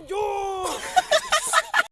my!